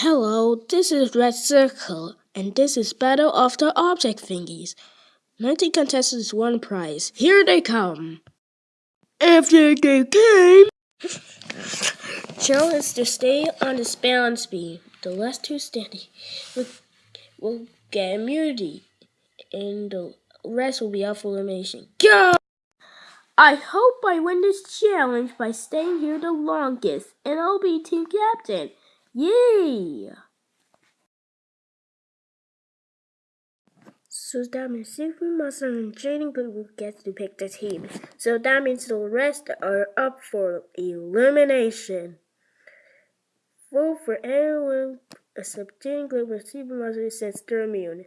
Hello, this is Red Circle, and this is Battle of the Object Thingies. 19 contestants, one prize. Here they come. After they came, challenge to stay on the balance beam. The last two standing will, will get immunity, and the rest will be out for elimination. Go! I hope I win this challenge by staying here the longest, and I'll be team captain. Yay! So that means Super Monster and Jaden Goodwood get to pick the team. So that means the rest are up for elimination. Vote for anyone except Jaden Goodwood Super Monster since they're immune.